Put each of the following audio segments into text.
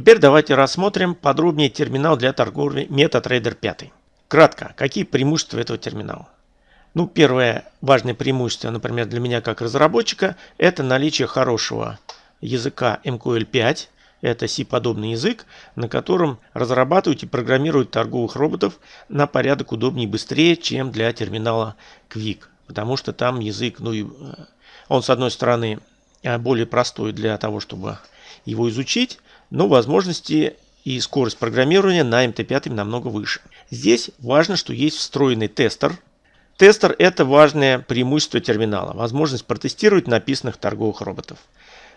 Теперь давайте рассмотрим подробнее терминал для торговли MetaTrader 5. Кратко, какие преимущества этого терминала? Ну, первое важное преимущество, например, для меня как разработчика, это наличие хорошего языка MQL5. Это C-подобный язык, на котором разрабатывают и программируют торговых роботов на порядок удобнее и быстрее, чем для терминала Quick. Потому что там язык, ну, э, он с одной стороны э, более простой для того, чтобы его изучить, но возможности и скорость программирования на MT5 намного выше. Здесь важно, что есть встроенный тестер. Тестер – это важное преимущество терминала, возможность протестировать написанных торговых роботов.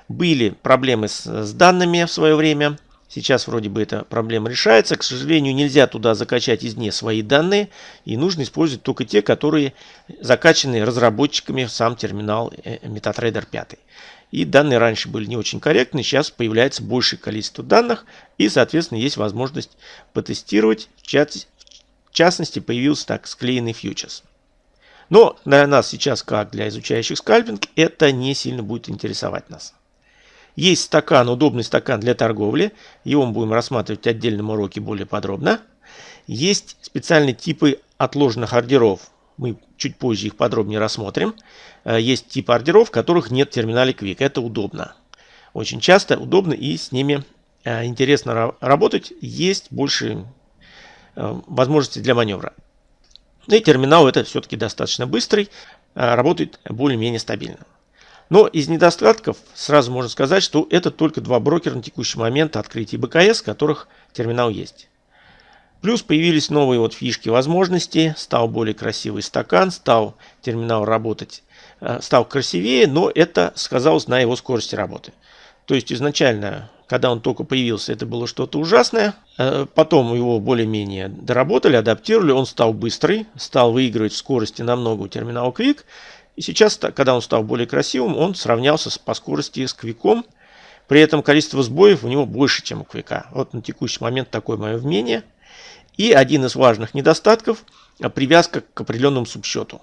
Были проблемы с, с данными в свое время, сейчас вроде бы эта проблема решается. К сожалению, нельзя туда закачать извне свои данные, и нужно использовать только те, которые закачаны разработчиками в сам терминал э, MetaTrader 5. И данные раньше были не очень корректны, сейчас появляется большее количество данных, и, соответственно, есть возможность потестировать. В частности, появился так склеенный фьючерс. Но для нас сейчас, как для изучающих скальпинг, это не сильно будет интересовать нас. Есть стакан, удобный стакан для торговли. Его мы будем рассматривать в отдельном уроке более подробно. Есть специальные типы отложенных ордеров. Мы чуть позже их подробнее рассмотрим. Э, есть типы ордеров, в которых нет терминале Quick. Это удобно. Очень часто удобно и с ними э, интересно работать. Есть больше э, возможностей для маневра. Ну и терминал это все-таки достаточно быстрый, работает более-менее стабильно. Но из недостатков сразу можно сказать, что это только два брокера на текущий момент открытия БКС, в которых терминал есть. Плюс появились новые вот фишки возможности, стал более красивый стакан, стал терминал работать, э, стал красивее, но это сказалось на его скорости работы. То есть изначально, когда он только появился, это было что-то ужасное. Э, потом его более-менее доработали, адаптировали, он стал быстрый, стал выигрывать в скорости намного у терминала Quick. И сейчас, когда он стал более красивым, он сравнялся по скорости с Quick. При этом количество сбоев у него больше, чем у Quick. Вот на текущий момент такое мое мнение. И один из важных недостатков – привязка к определенному субсчету.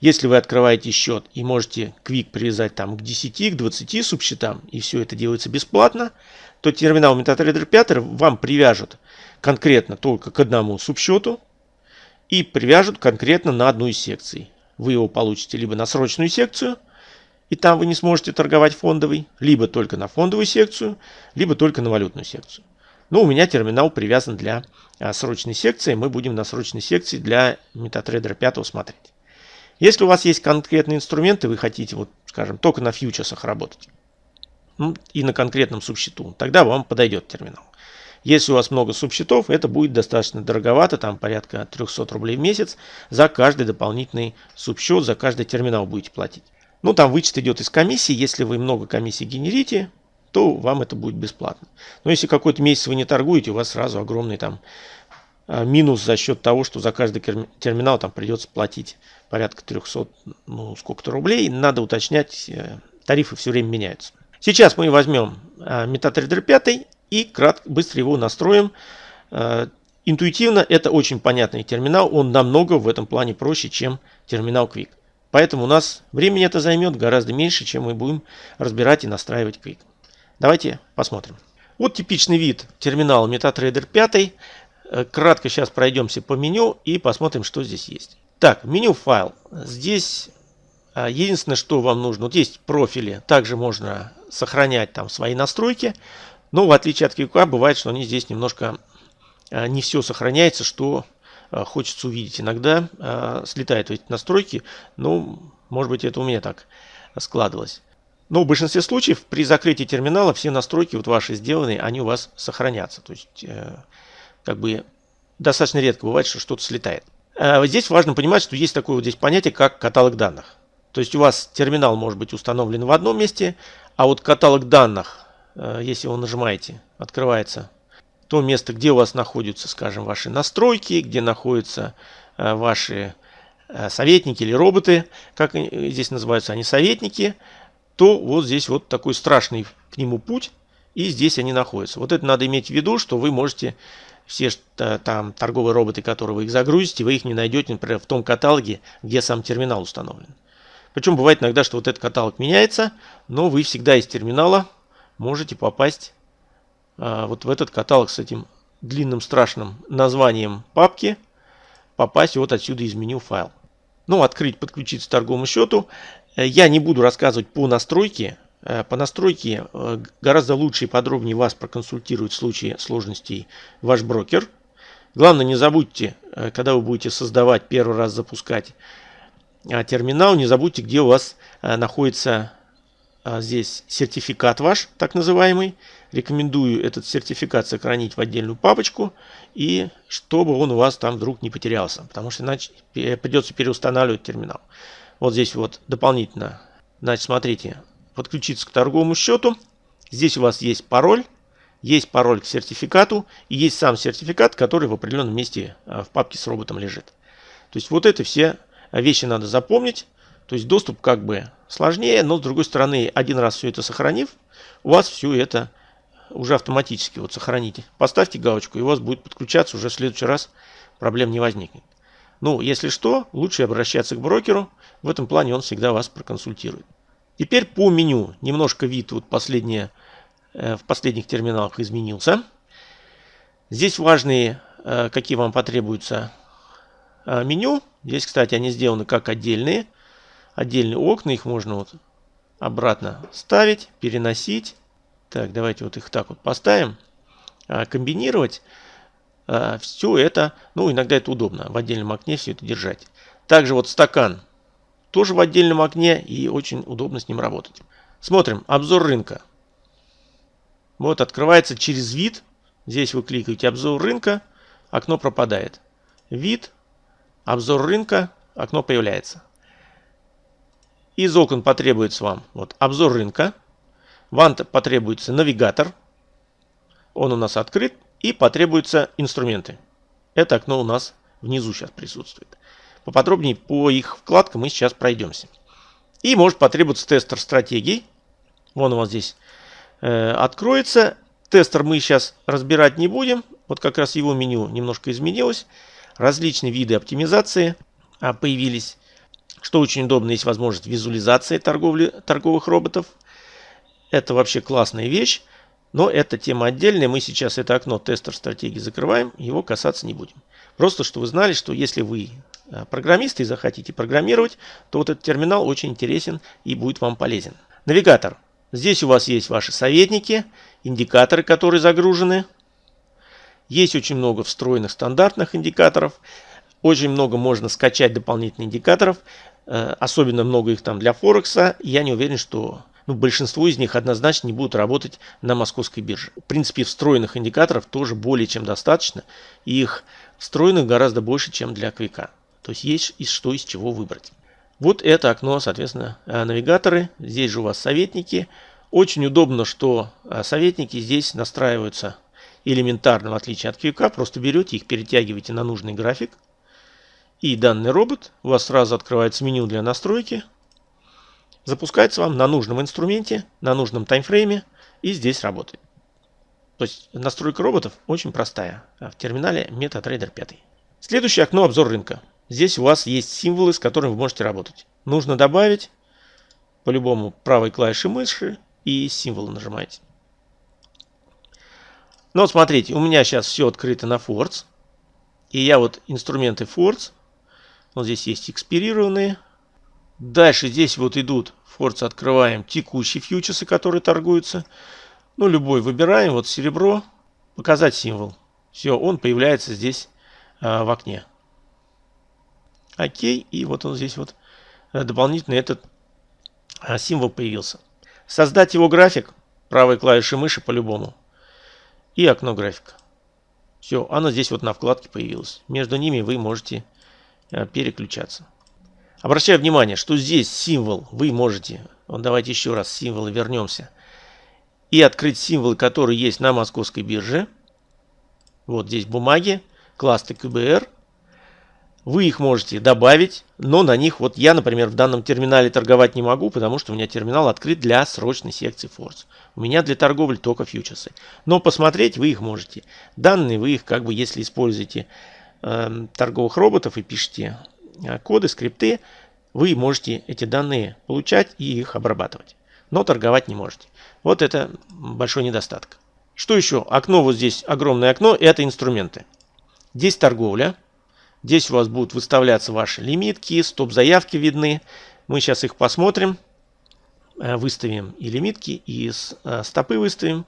Если вы открываете счет и можете Quick привязать там к 10, к 20 субсчетам, и все это делается бесплатно, то терминал MetaTrader 5 вам привяжет конкретно только к одному субсчету и привяжут конкретно на одну из секций. Вы его получите либо на срочную секцию, и там вы не сможете торговать фондовый, либо только на фондовую секцию, либо только на валютную секцию. Но у меня терминал привязан для а, срочной секции. Мы будем на срочной секции для MetaTrader 5 смотреть. Если у вас есть конкретные инструменты, вы хотите, вот, скажем, только на фьючерсах работать ну, и на конкретном субсчету, тогда вам подойдет терминал. Если у вас много субсчетов, это будет достаточно дороговато, там порядка 300 рублей в месяц за каждый дополнительный субсчет, за каждый терминал будете платить. Ну, там вычет идет из комиссии, если вы много комиссий генерите, то вам это будет бесплатно. Но если какой-то месяц вы не торгуете, у вас сразу огромный там а, минус за счет того, что за каждый терминал там придется платить порядка 300, ну сколько-то рублей. Надо уточнять, э, тарифы все время меняются. Сейчас мы возьмем MetaTrader 5 и кратко, быстро его настроим. А, интуитивно это очень понятный терминал, он намного в этом плане проще, чем терминал Quick. Поэтому у нас времени это займет гораздо меньше, чем мы будем разбирать и настраивать Quick. Давайте посмотрим. Вот типичный вид терминала MetaTrader 5. Э, кратко сейчас пройдемся по меню и посмотрим, что здесь есть. Так, меню файл. Здесь э, единственное, что вам нужно, вот есть профили, также можно сохранять там свои настройки. Но в отличие от QQ бывает, что они здесь немножко э, не все сохраняется, что хочется увидеть. Иногда слетают эти настройки, но может быть это у меня так складывалось. Но в большинстве случаев при закрытии терминала все настройки вот ваши сделанные, они у вас сохранятся. То есть, э, как бы достаточно редко бывает, что что-то слетает. Э, здесь важно понимать, что есть такое вот здесь понятие, как каталог данных. То есть у вас терминал может быть установлен в одном месте, а вот каталог данных, э, если вы нажимаете, открывается то место, где у вас находятся, скажем, ваши настройки, где находятся э, ваши э, советники или роботы, как здесь называются они советники – то вот здесь вот такой страшный к нему путь, и здесь они находятся. Вот это надо иметь в виду, что вы можете все там торговые роботы, которые вы их загрузите, вы их не найдете, например, в том каталоге, где сам терминал установлен. Причем бывает иногда, что вот этот каталог меняется, но вы всегда из терминала можете попасть а, вот в этот каталог с этим длинным страшным названием папки попасть вот отсюда из меню файл. Ну, открыть, подключиться к торговому счету. Э, я не буду рассказывать по настройке. Э, по настройке э, гораздо лучше и подробнее вас проконсультирует в случае сложностей ваш брокер. Главное, не забудьте, когда вы будете создавать, первый раз запускать терминал, не забудьте, где у вас находится здесь сертификат ваш, так называемый. Рекомендую этот сертификат сохранить в отдельную папочку и чтобы он у вас там вдруг не потерялся, потому что иначе придется переустанавливать терминал. Вот здесь вот дополнительно, значит, смотрите, подключиться к торговому счету. Здесь у вас есть пароль, есть пароль к сертификату и есть сам сертификат, который в определенном месте а, в папке с роботом лежит. То есть вот это все вещи надо запомнить. То есть доступ как бы сложнее, но с другой стороны, один раз все это сохранив, у вас все это уже автоматически вот сохраните. Поставьте галочку, и у вас будет подключаться уже в следующий раз, проблем не возникнет. Ну, если что, лучше обращаться к брокеру. В этом плане он всегда вас проконсультирует. Теперь по меню. Немножко вид вот последние, э, в последних терминалах изменился. Здесь важные, э, какие вам потребуются э, меню. Здесь, кстати, они сделаны как отдельные. Отдельные окна, их можно вот обратно ставить, переносить. Так, давайте вот их так вот поставим. А, комбинировать. А, все это, ну иногда это удобно, в отдельном окне все это держать. Также вот стакан тоже в отдельном окне и очень удобно с ним работать. Смотрим, обзор рынка. Вот открывается через вид. Здесь вы кликаете обзор рынка, окно пропадает. Вид, обзор рынка, окно появляется. Из окон потребуется вам вот обзор рынка, вам потребуется навигатор. Он у нас открыт. И потребуются инструменты. Это окно у нас внизу сейчас присутствует. Поподробнее по их вкладкам мы сейчас пройдемся. И может потребоваться тестер стратегий. Вон у вас здесь э, откроется. Тестер мы сейчас разбирать не будем. Вот как раз его меню немножко изменилось. Различные виды оптимизации а, появились. Что очень удобно, есть возможность визуализации торговли, торговых роботов. Это вообще классная вещь. Но это тема отдельная. Мы сейчас это окно тестер стратегии закрываем. Его касаться не будем. Просто, что вы знали, что если вы э, программист и захотите программировать, то вот этот терминал очень интересен и будет вам полезен. Навигатор. Здесь у вас есть ваши советники, индикаторы, которые загружены. Есть очень много встроенных стандартных индикаторов. Очень много можно скачать дополнительных индикаторов. Э, особенно много их там для Форекса. Я не уверен, что ну, большинство из них однозначно не будут работать на московской бирже. В принципе, встроенных индикаторов тоже более чем достаточно. И их встроенных гораздо больше, чем для квика. То есть есть из что из чего выбрать. Вот это окно, соответственно, э, навигаторы. Здесь же у вас советники. Очень удобно, что э, советники здесь настраиваются элементарно, в отличие от квика. Просто берете их, перетягиваете на нужный график. И данный робот у вас сразу открывается меню для настройки запускается вам на нужном инструменте, на нужном таймфрейме и здесь работает. То есть настройка роботов очень простая а в терминале MetaTrader 5. Следующее окно обзор рынка. Здесь у вас есть символы, с которыми вы можете работать. Нужно добавить по-любому правой клавишей мыши и символы нажимаете. Ну вот смотрите, у меня сейчас все открыто на Force. И я вот инструменты Force. Вот здесь есть экспирированные, Дальше здесь вот идут, Форца открываем текущие фьючерсы, которые торгуются. Ну, любой выбираем, вот серебро, показать символ. Все, он появляется здесь а, в окне. Окей, и вот он здесь вот а, дополнительно этот а, символ появился. Создать его график, правой клавишей мыши по-любому. И окно графика. Все, оно здесь вот на вкладке появилось. Между ними вы можете а, переключаться. Обращаю внимание, что здесь символ вы можете, вот давайте еще раз символы вернемся, и открыть символы, которые есть на московской бирже. Вот здесь бумаги, классы КБР. Вы их можете добавить, но на них, вот я, например, в данном терминале торговать не могу, потому что у меня терминал открыт для срочной секции Force. У меня для торговли только фьючерсы. Но посмотреть вы их можете. Данные вы их, как бы, если используете э, торговых роботов и пишете коды, скрипты, вы можете эти данные получать и их обрабатывать. Но торговать не можете. Вот это большой недостаток. Что еще? Окно вот здесь, огромное окно, это инструменты. Здесь торговля. Здесь у вас будут выставляться ваши лимитки, стоп-заявки видны. Мы сейчас их посмотрим. Э, выставим и лимитки, и э, стопы выставим.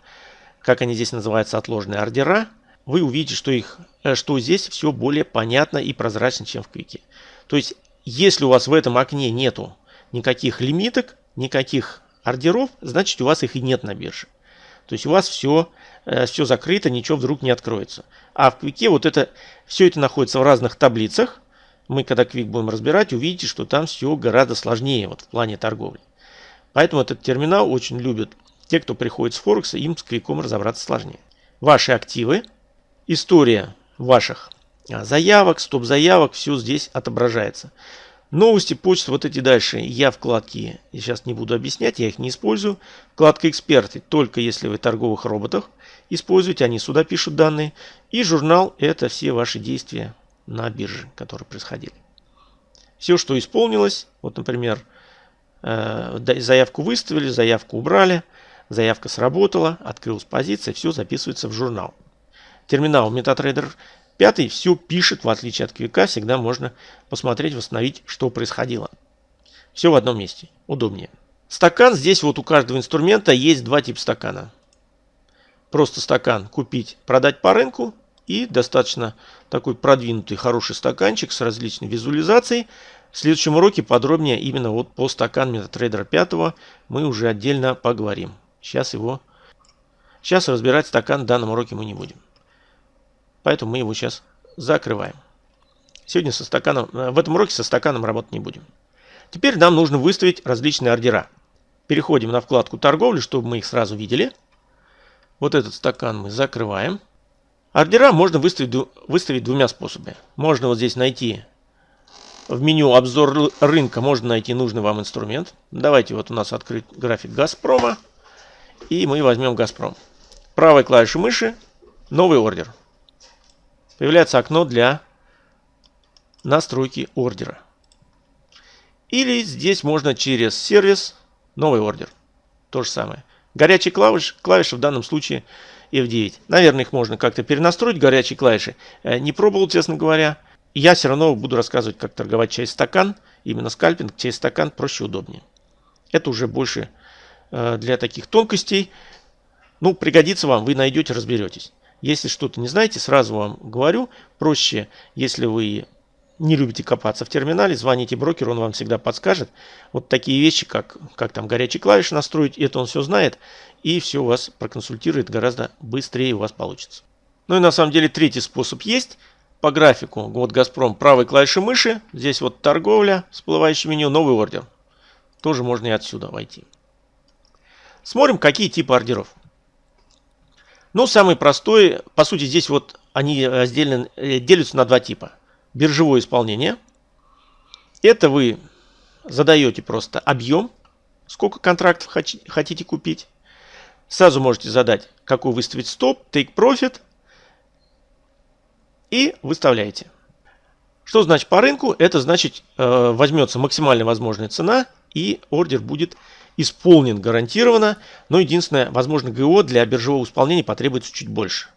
Как они здесь называются, отложенные ордера. Вы увидите, что, их, э, что здесь все более понятно и прозрачно, чем в Квике. То есть, если у вас в этом окне нету никаких лимиток, никаких ордеров, значит у вас их и нет на бирже. То есть у вас все, все закрыто, ничего вдруг не откроется. А в Квике вот это, все это находится в разных таблицах. Мы когда Квик будем разбирать, увидите, что там все гораздо сложнее вот в плане торговли. Поэтому этот терминал очень любят те, кто приходит с Форекса, им с Квиком разобраться сложнее. Ваши активы, история ваших заявок, стоп-заявок, все здесь отображается. Новости, почты, вот эти дальше. Я вкладки я сейчас не буду объяснять, я их не использую. Вкладка эксперты, только если вы торговых роботах используете, они сюда пишут данные. И журнал, это все ваши действия на бирже, которые происходили. Все, что исполнилось, вот, например, э, заявку выставили, заявку убрали, заявка сработала, открылась позиция, все записывается в журнал. Терминал MetaTrader 5 все пишет, в отличие от QK, всегда можно посмотреть, восстановить, что происходило. Все в одном месте, удобнее. Стакан, здесь вот у каждого инструмента есть два типа стакана. Просто стакан купить, продать по рынку и достаточно такой продвинутый хороший стаканчик с различной визуализацией. В следующем уроке подробнее именно вот по стакан MetaTrader 5 мы уже отдельно поговорим. Сейчас его... Сейчас разбирать стакан в данном уроке мы не будем. Поэтому мы его сейчас закрываем. Сегодня со стаканом, э, в этом уроке со стаканом работать не будем. Теперь нам нужно выставить различные ордера. Переходим на вкладку торговли, чтобы мы их сразу видели. Вот этот стакан мы закрываем. Ордера можно выставить, выставить двумя способами. Можно вот здесь найти в меню обзор рынка, можно найти нужный вам инструмент. Давайте вот у нас открыть график Газпрома. И мы возьмем Газпром. Правой клавишей мыши новый ордер. Появляется окно для настройки ордера. Или здесь можно через сервис новый ордер. То же самое. Горячие клавиши, клавиши в данном случае F9. Наверное, их можно как-то перенастроить, горячие клавиши. Э, не пробовал, честно говоря. Я все равно буду рассказывать, как торговать через стакан. Именно скальпинг через стакан проще удобнее. Это уже больше Э, для таких тонкостей. Ну, пригодится вам, вы найдете, разберетесь. Если что-то не знаете, сразу вам говорю, проще, если вы не любите копаться в терминале, звоните брокеру, он вам всегда подскажет. Вот такие вещи, как, как там горячие клавиши настроить, это он все знает, и все у вас проконсультирует гораздо быстрее у вас получится. Ну и на самом деле третий способ есть. По графику, вот Газпром, правой клавишей мыши, здесь вот торговля, всплывающее меню, новый ордер. Тоже можно и отсюда войти. Смотрим, какие типы ордеров. Ну, самый простой, по сути, здесь вот они разделены, э, делятся на два типа. Биржевое исполнение. Это вы задаете просто объем, сколько контрактов хотите купить. Сразу можете задать, какой выставить стоп, take profit. И выставляете. Что значит по рынку? Это значит э, возьмется максимально возможная цена и ордер будет исполнен гарантированно, но единственное, возможно, ГО для биржевого исполнения потребуется чуть больше.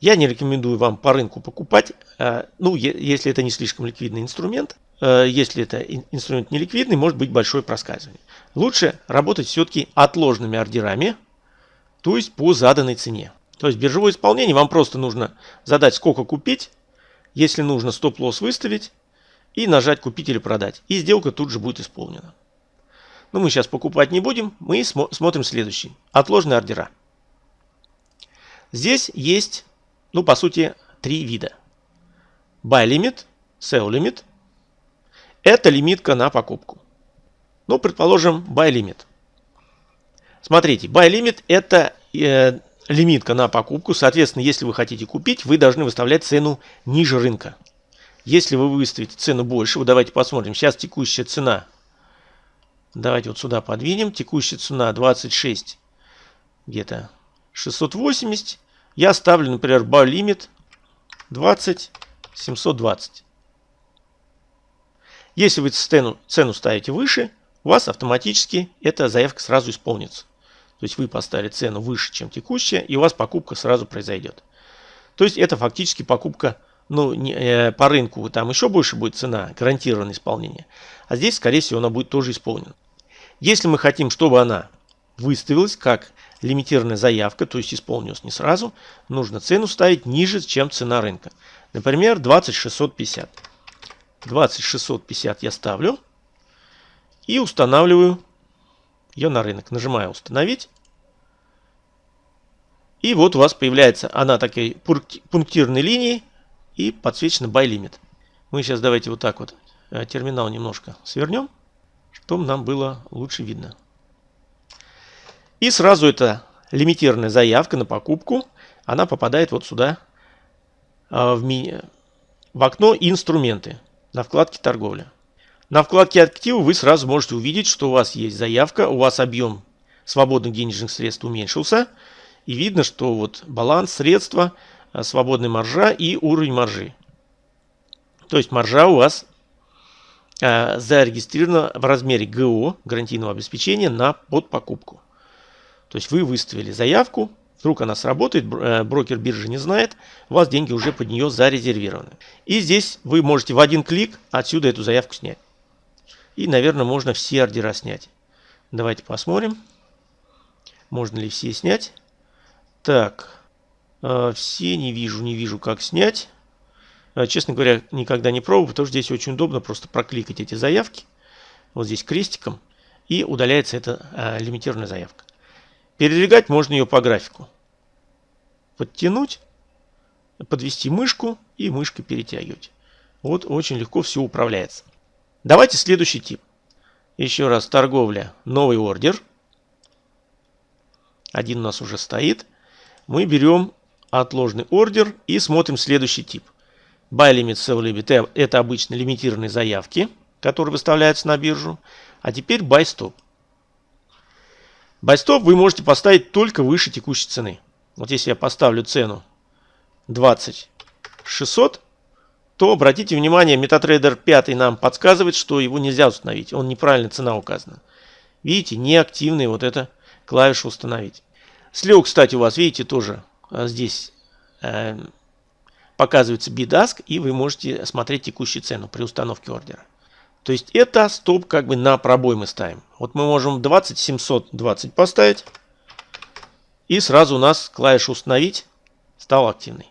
Я не рекомендую вам по рынку покупать, э, ну, если это не слишком ликвидный инструмент. Э, если это инструмент не ликвидный, может быть большое проскальзывание. Лучше работать все-таки отложенными ордерами, то есть по заданной цене. То есть биржевое исполнение вам просто нужно задать, сколько купить, если нужно стоп-лосс выставить и нажать купить или продать. И сделка тут же будет исполнена. Но мы сейчас покупать не будем, мы смо смотрим следующий. Отложенные ордера. Здесь есть, ну, по сути, три вида. Buy limit, sell limit. Это лимитка на покупку. Ну, предположим, buy limit. Смотрите, buy limit это э, лимитка на покупку. Соответственно, если вы хотите купить, вы должны выставлять цену ниже рынка. Если вы выставите цену больше, вот давайте посмотрим. Сейчас текущая цена Давайте вот сюда подвинем. Текущая цена 26, где-то 680. Я ставлю, например, buy limit 20 720. Если вы цену, цену ставите выше, у вас автоматически эта заявка сразу исполнится. То есть вы поставили цену выше, чем текущая, и у вас покупка сразу произойдет. То есть это фактически покупка ну, не, э, по рынку, там еще больше будет цена, гарантированное исполнение. А здесь, скорее всего, она будет тоже исполнена. Если мы хотим, чтобы она выставилась как лимитированная заявка, то есть исполнилась не сразу, нужно цену ставить ниже, чем цена рынка. Например, 20650. 20650 я ставлю и устанавливаю ее на рынок. Нажимаю «Установить». И вот у вас появляется она такой пунктирной линией и подсвечена Buy Limit. Мы сейчас давайте вот так вот э, терминал немножко свернем, чтобы нам было лучше видно. И сразу эта лимитированная заявка на покупку, она попадает вот сюда э, в, ми... в окно «Инструменты» на вкладке «Торговля». На вкладке «Активы» вы сразу можете увидеть, что у вас есть заявка, у вас объем свободных денежных средств уменьшился. И видно, что вот баланс средства, э, свободная маржа и уровень маржи. То есть маржа у вас э, зарегистрирована в размере ГО, гарантийного обеспечения, на подпокупку. То есть вы выставили заявку, вдруг она сработает, э, брокер биржи не знает, у вас деньги уже под нее зарезервированы. И здесь вы можете в один клик отсюда эту заявку снять. И, наверное, можно все ордера снять. Давайте посмотрим. Можно ли все снять. Так. Э, все не вижу, не вижу, как снять. Э, честно говоря, никогда не пробовал, потому что здесь очень удобно просто прокликать эти заявки. Вот здесь крестиком. И удаляется эта э, лимитированная заявка. Передвигать можно ее по графику. Подтянуть, подвести мышку и мышкой перетягивать. Вот очень легко все управляется. Давайте следующий тип. Еще раз торговля, новый ордер. Один у нас уже стоит. Мы берем отложенный ордер и смотрим следующий тип. Buy limit, sell limit – это обычно лимитированные заявки, которые выставляются на биржу. А теперь buy stop. Buy stop вы можете поставить только выше текущей цены. Вот если я поставлю цену 20 600, то обратите внимание, MetaTrader 5 нам подсказывает, что его нельзя установить. Он неправильно цена указана. Видите, неактивный вот эта клавиша установить. Слева, кстати, у вас, видите, тоже а, здесь э, показывается bidask, и вы можете смотреть текущую цену при установке ордера. То есть это стоп как бы на пробой мы ставим. Вот мы можем 20 720 поставить. И сразу у нас клавиша установить стал активный.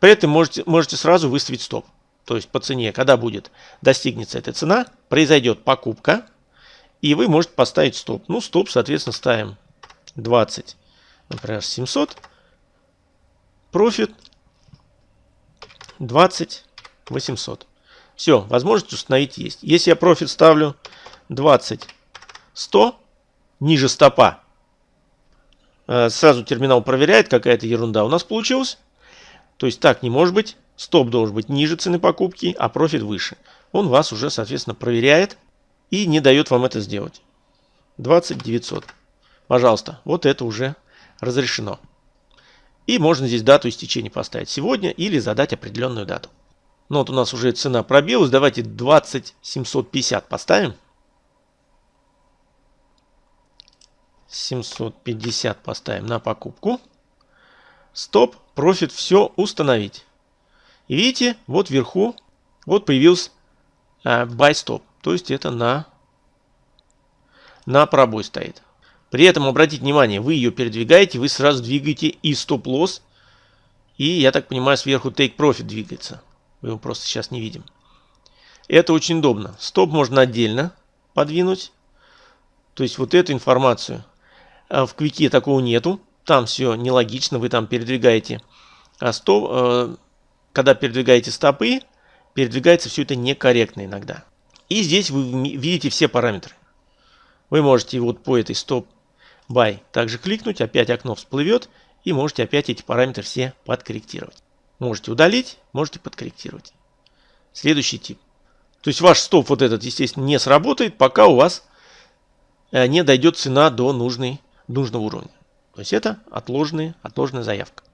При этом можете, можете сразу выставить стоп то есть по цене, когда будет достигнется эта цена, произойдет покупка, и вы можете поставить стоп. Ну, стоп, соответственно, ставим 20, например, 700. Профит 20 800. Все, возможность установить есть. Если я профит ставлю 20 100, ниже стопа, э, сразу терминал проверяет, какая-то ерунда у нас получилась. То есть так не может быть. Стоп должен быть ниже цены покупки, а профит выше. Он вас уже, соответственно, проверяет и не дает вам это сделать. 20 900. Пожалуйста, вот это уже разрешено. И можно здесь дату истечения поставить сегодня или задать определенную дату. Ну вот у нас уже цена пробилась. Давайте 20 750 поставим. 750 поставим на покупку. Стоп, профит, все установить. И видите, вот вверху вот появился э, buy stop. То есть это на, на пробой стоит. При этом обратите внимание, вы ее передвигаете, вы сразу двигаете и стоп-лосс. И, я так понимаю, сверху take profit двигается. Мы его просто сейчас не видим. Это очень удобно. Стоп можно отдельно подвинуть. То есть вот эту информацию э, в квике такого нету. Там все нелогично, вы там передвигаете. А стоп, э, когда передвигаете стопы, передвигается все это некорректно иногда. И здесь вы видите все параметры. Вы можете вот по этой стоп buy также кликнуть, опять окно всплывет, и можете опять эти параметры все подкорректировать. Можете удалить, можете подкорректировать. Следующий тип. То есть ваш стоп вот этот, естественно, не сработает, пока у вас э, не дойдет цена до нужной, нужного уровня. То есть это отложенная, отложенная заявка.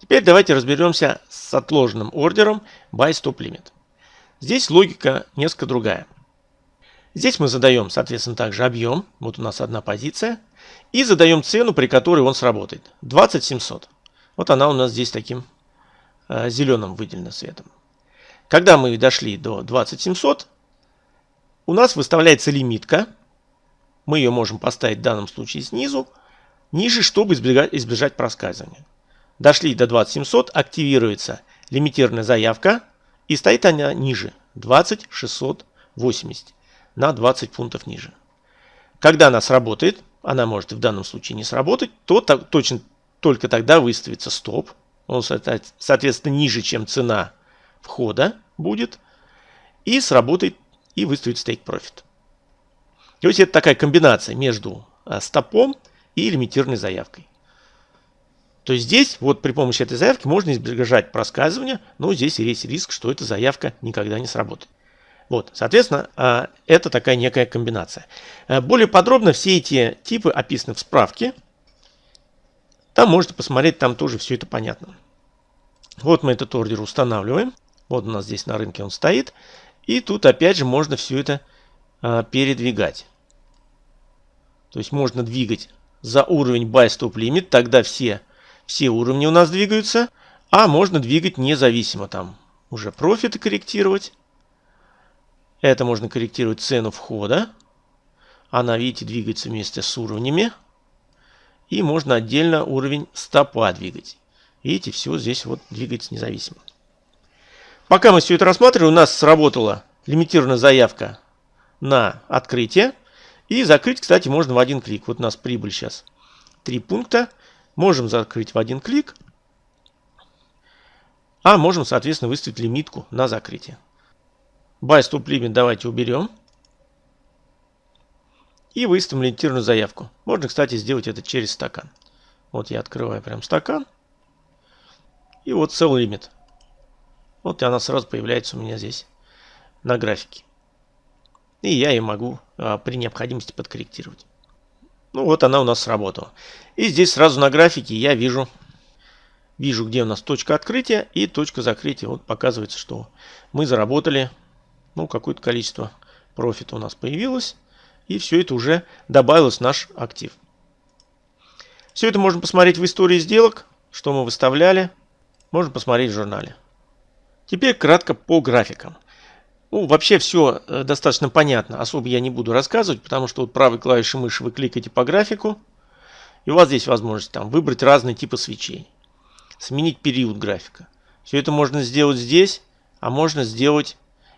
Теперь давайте разберемся с отложенным ордером Buy Stop Limit. Здесь логика несколько другая. Здесь мы задаем, соответственно, также объем. Вот у нас одна позиция. И задаем цену, при которой он сработает. 20700. Вот она у нас здесь таким э, зеленым выделена цветом. Когда мы дошли до 20700, у нас выставляется лимитка. Мы ее можем поставить в данном случае снизу, ниже, чтобы избегать, избежать проскальзывания. Дошли до 20700, активируется лимитированная заявка и стоит она ниже 20680 на 20 пунктов ниже. Когда она сработает, она может в данном случае не сработать, то так, точно только тогда выставится стоп. Он, соответственно, ниже, чем цена входа будет. И сработает и выставит Take Profit. То есть это такая комбинация между а, стопом и лимитированной заявкой. То есть здесь вот при помощи этой заявки можно избежать проскальзывания, но здесь есть риск, что эта заявка никогда не сработает. Вот, соответственно, а, это такая некая комбинация. А, более подробно все эти типы описаны в справке. Там можете посмотреть, там тоже все это понятно. Вот мы этот ордер устанавливаем. Вот у нас здесь на рынке он стоит. И тут опять же можно все это а, передвигать. То есть можно двигать за уровень Buy Stop Limit, тогда все, все уровни у нас двигаются. А можно двигать независимо, там уже профиты корректировать. Это можно корректировать цену входа. Она, видите, двигается вместе с уровнями. И можно отдельно уровень стопа двигать. Видите, все здесь вот двигается независимо. Пока мы все это рассматривали, у нас сработала лимитированная заявка на открытие. И закрыть, кстати, можно в один клик. Вот у нас прибыль сейчас три пункта. Можем закрыть в один клик. А можем, соответственно, выставить лимитку на закрытие. Buy Limit давайте уберем. И выставим лимитированную заявку. Можно, кстати, сделать это через стакан. Вот я открываю прям стакан. И вот Sell Limit. Вот и она сразу появляется у меня здесь на графике. И я ее могу а, при необходимости подкорректировать. Ну вот она у нас сработала. И здесь сразу на графике я вижу, вижу где у нас точка открытия и точка закрытия. Вот показывается, что мы заработали ну, какое-то количество профита у нас появилось. И все это уже добавилось в наш актив. Все это можно посмотреть в истории сделок, что мы выставляли. Можно посмотреть в журнале. Теперь кратко по графикам. Ну, вообще все э, достаточно понятно, особо я не буду рассказывать, потому что вот правой клавишей мыши вы кликаете по графику, и у вас здесь возможность там выбрать разные типы свечей, сменить период графика. Все это можно сделать здесь, а можно сделать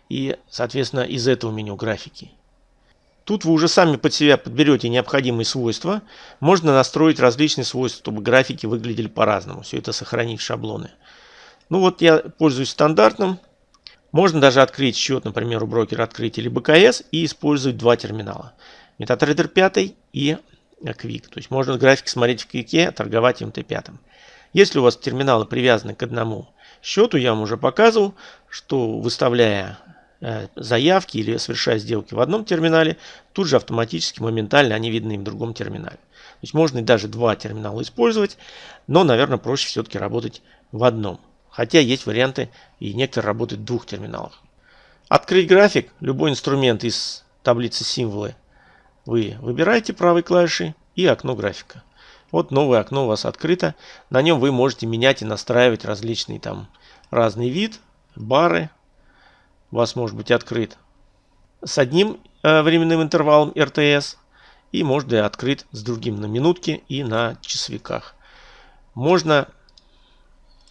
и, соответственно, из этого меню графики. Тут вы уже сами под себя подберете необходимые свойства. Можно настроить различные свойства, чтобы графики выглядели по-разному. Все это сохранить в шаблоны. Ну вот я пользуюсь стандартным. Можно даже открыть счет, например, у брокера открыть или БКС и использовать два терминала. MetaTrader 5 и Quick. То есть можно график смотреть в Quick, торговать MT5. Если у вас терминалы привязаны к одному счету, я вам уже показывал, что выставляя заявки или совершая сделки в одном терминале, тут же автоматически, моментально они видны в другом терминале. То есть можно и даже два терминала использовать, но, наверное, проще все-таки работать в одном. Хотя есть варианты и некоторые работают в двух терминалах. Открыть график, любой инструмент из таблицы символы вы выбираете правой клавишей и окно графика. Вот новое окно у вас открыто. На нем вы можете менять и настраивать различный там разный вид, бары. У вас может быть открыт с одним э, временным интервалом РТС и может быть открыт с другим на минутке и на часовиках. Можно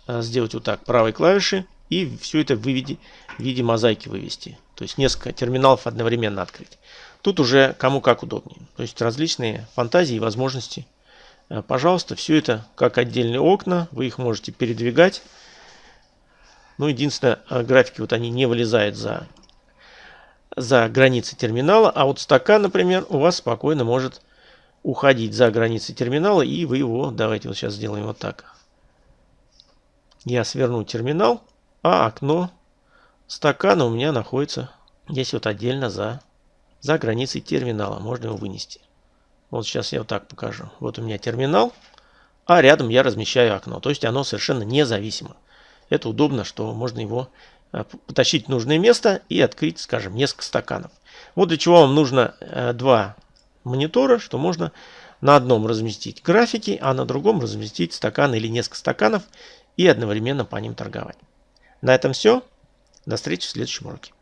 Э, сделать вот так правой клавишей и все это в виде, в виде мозаики вывести. То есть несколько терминалов одновременно открыть. Тут уже кому как удобнее. То есть различные фантазии и возможности. Э, пожалуйста, все это как отдельные окна. Вы их можете передвигать. Ну, единственное, э, графики вот они не вылезают за, за границы терминала. А вот стакан, например, у вас спокойно может уходить за границы терминала. И вы его, давайте вот сейчас сделаем вот так я сверну терминал, а окно стакана у меня находится здесь вот отдельно за, за границей терминала. Можно его вынести. Вот сейчас я вот так покажу. Вот у меня терминал, а рядом я размещаю окно. То есть оно совершенно независимо. Это удобно, что можно его э, потащить в нужное место и открыть, скажем, несколько стаканов. Вот для чего вам нужно э, два монитора, что можно на одном разместить графики, а на другом разместить стакан или несколько стаканов и одновременно по ним торговать. На этом все. До встречи в следующем уроке.